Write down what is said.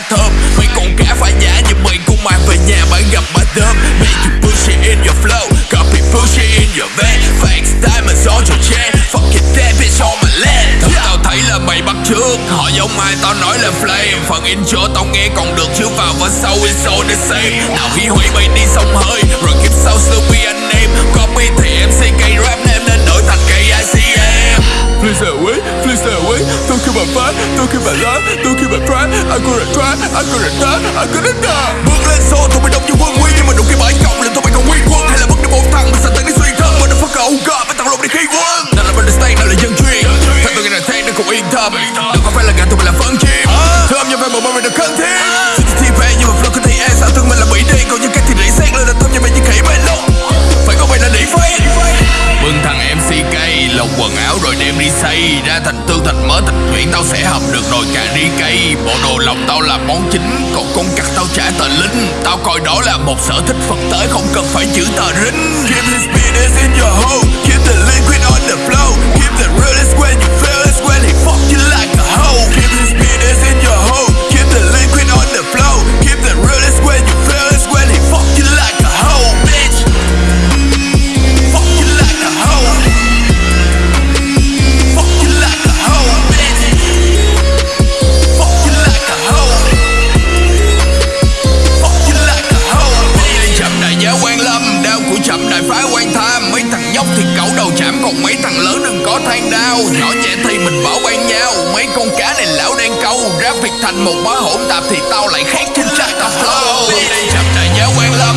tôm Mấy con cá phá giá như mày cũng mang về nhà bán gặp bà tôm Make you push it in your flow. Copy push it in your van. Fake diamonds on your chain. Fucking that bitch on my land. Thật tao thấy là mày bắt trước Họ giống ai tao nói là flame. Phần intro tao nghe còn được chứ vào và sau is all the same. Nào hủy hủy mày đi sông hơi Rồi kiếp sau Snoopy anh em Copy thì MC cây rap name nên đổi thành cây ICM Please away, please away Tôi kêu bà phá, tôi kêu bà lá Tôi kêu bà try, I gonna try I gonna die, I gonna die Bước lên show, tôi mày đông như quân quy. Nhưng mà đụng cái bãi cộng lên tôi mày còn nguyên quân Hay là bất đi một thằng, mình sẽ tận đi xuyên thân Mình đã Motherfucker, oh god, phải thằng lộn đi khi quân. Nào là bên stage, nào là dân chuyên. Thật tôi nghe là thế, nó cũng yên tâm. Đừng có phải là gà tôi phải là phân chim. Thơm như về một bọn mình được thân thiết. Rồi đem đi xây Ra thành tương thành mới, thành chuyển tao sẽ học được rồi. Cả đi cây, Bộ đồ lòng tao là món chính, Còn con cặc tao trả tờ linh. Tao coi đó là một sở thích phật tới Không cần phải chữ tờ rính Keep the speeders in your hole Keep the liquid on the floor. Quan lâm, đau của chậm đại phá quan tham. Mấy thằng nhóc thì cẩu đầu chạm, còn mấy thằng lớn đừng có than đau. Nhỏ trẻ thì mình bảo ban nhau. Mấy con cá này lão đang câu. ra việc thành một bó hỗn tạp thì tao lại khác trên trái tao flow. Chậm đại giáo quan lâm,